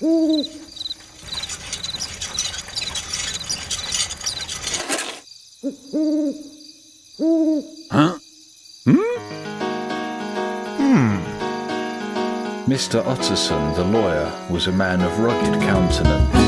Huh? Hmm? Hmm. Mr. Utterson, the lawyer, was a man of rugged countenance.